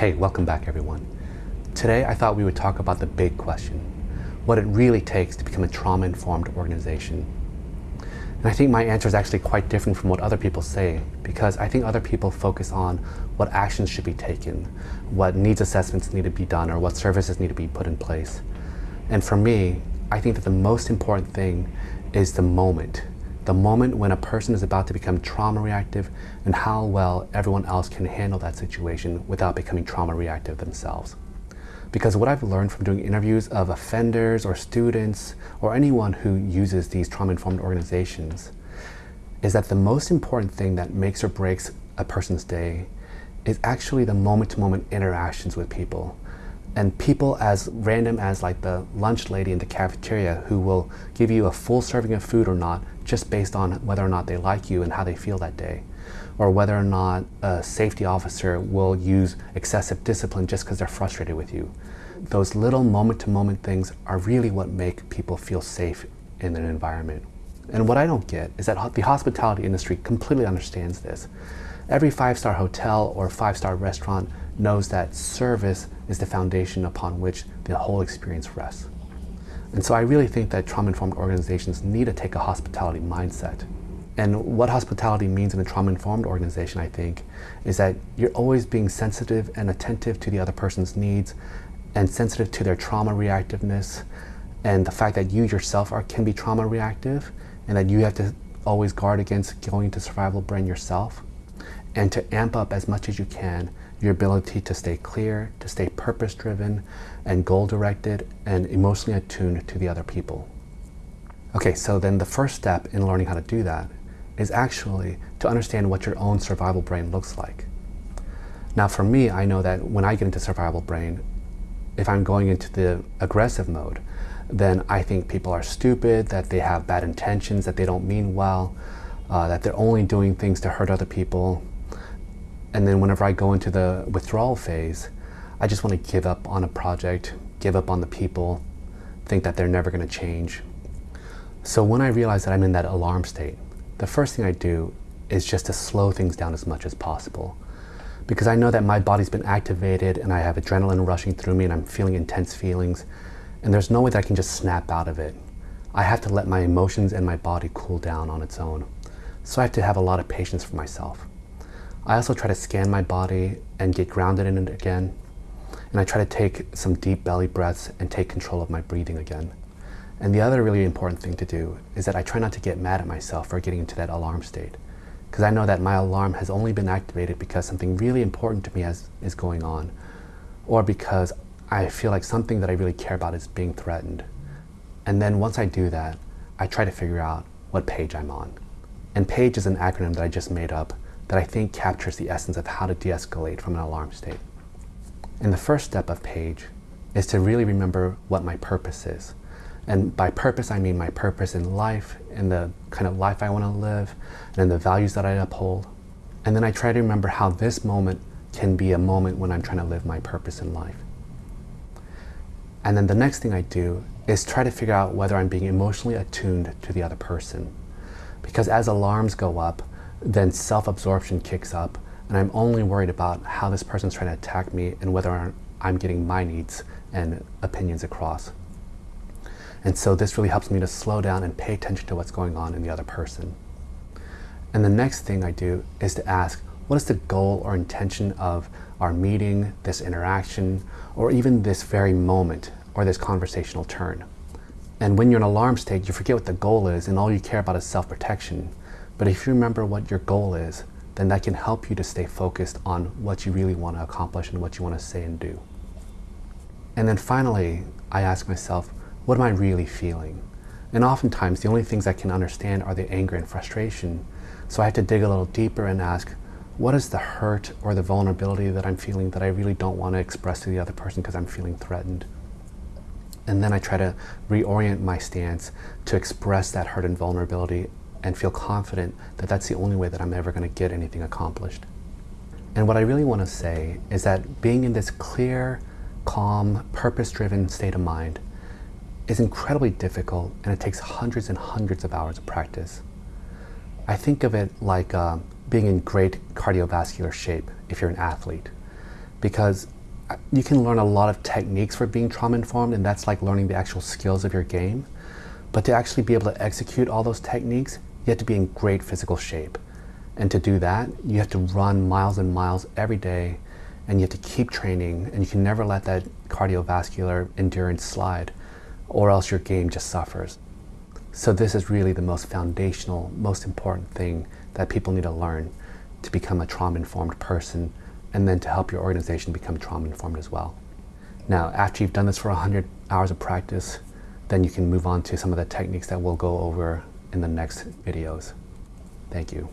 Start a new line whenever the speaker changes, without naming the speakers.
Hey, welcome back everyone. Today I thought we would talk about the big question, what it really takes to become a trauma-informed organization. And I think my answer is actually quite different from what other people say because I think other people focus on what actions should be taken, what needs assessments need to be done, or what services need to be put in place. And for me, I think that the most important thing is the moment. The moment when a person is about to become trauma reactive and how well everyone else can handle that situation without becoming trauma reactive themselves. Because what I've learned from doing interviews of offenders or students or anyone who uses these trauma-informed organizations is that the most important thing that makes or breaks a person's day is actually the moment-to-moment -moment interactions with people. And people as random as like the lunch lady in the cafeteria who will give you a full serving of food or not just based on whether or not they like you and how they feel that day or whether or not a safety officer will use excessive discipline just because they're frustrated with you. Those little moment-to-moment -moment things are really what make people feel safe in an environment. And what I don't get is that the hospitality industry completely understands this. Every five-star hotel or five-star restaurant knows that service is the foundation upon which the whole experience rests. And so I really think that trauma-informed organizations need to take a hospitality mindset. And what hospitality means in a trauma-informed organization, I think, is that you're always being sensitive and attentive to the other person's needs and sensitive to their trauma reactiveness and the fact that you yourself are, can be trauma reactive and that you have to always guard against going to survival brain yourself and to amp up as much as you can your ability to stay clear, to stay purpose-driven and goal-directed and emotionally attuned to the other people. Okay, so then the first step in learning how to do that is actually to understand what your own survival brain looks like. Now for me, I know that when I get into survival brain, if I'm going into the aggressive mode, then I think people are stupid, that they have bad intentions, that they don't mean well, uh, that they're only doing things to hurt other people, and then whenever I go into the withdrawal phase, I just want to give up on a project, give up on the people, think that they're never going to change. So when I realize that I'm in that alarm state, the first thing I do is just to slow things down as much as possible. Because I know that my body's been activated and I have adrenaline rushing through me and I'm feeling intense feelings. And there's no way that I can just snap out of it. I have to let my emotions and my body cool down on its own. So I have to have a lot of patience for myself. I also try to scan my body and get grounded in it again. And I try to take some deep belly breaths and take control of my breathing again. And the other really important thing to do is that I try not to get mad at myself for getting into that alarm state. Because I know that my alarm has only been activated because something really important to me has, is going on. Or because I feel like something that I really care about is being threatened. And then once I do that, I try to figure out what page I'm on. And PAGE is an acronym that I just made up that I think captures the essence of how to de-escalate from an alarm state. And the first step of PAGE is to really remember what my purpose is. And by purpose, I mean my purpose in life, and the kind of life I want to live, and the values that I uphold. And then I try to remember how this moment can be a moment when I'm trying to live my purpose in life. And then the next thing I do is try to figure out whether I'm being emotionally attuned to the other person. Because as alarms go up, then self-absorption kicks up and I'm only worried about how this person's trying to attack me and whether I'm getting my needs and opinions across. And so this really helps me to slow down and pay attention to what's going on in the other person. And the next thing I do is to ask, what is the goal or intention of our meeting, this interaction, or even this very moment or this conversational turn? And when you're in alarm state, you forget what the goal is and all you care about is self-protection. But if you remember what your goal is, then that can help you to stay focused on what you really want to accomplish and what you want to say and do. And then finally, I ask myself, what am I really feeling? And oftentimes, the only things I can understand are the anger and frustration. So I have to dig a little deeper and ask, what is the hurt or the vulnerability that I'm feeling that I really don't want to express to the other person because I'm feeling threatened? And then I try to reorient my stance to express that hurt and vulnerability and feel confident that that's the only way that I'm ever going to get anything accomplished. And what I really want to say is that being in this clear, calm, purpose-driven state of mind is incredibly difficult and it takes hundreds and hundreds of hours of practice. I think of it like uh, being in great cardiovascular shape if you're an athlete. because uh, you can learn a lot of techniques for being trauma informed and that's like learning the actual skills of your game. But to actually be able to execute all those techniques, you have to be in great physical shape. And to do that, you have to run miles and miles every day and you have to keep training and you can never let that cardiovascular endurance slide or else your game just suffers. So this is really the most foundational, most important thing that people need to learn to become a trauma-informed person and then to help your organization become trauma-informed as well. Now, after you've done this for 100 hours of practice, then you can move on to some of the techniques that we'll go over in the next videos. Thank you.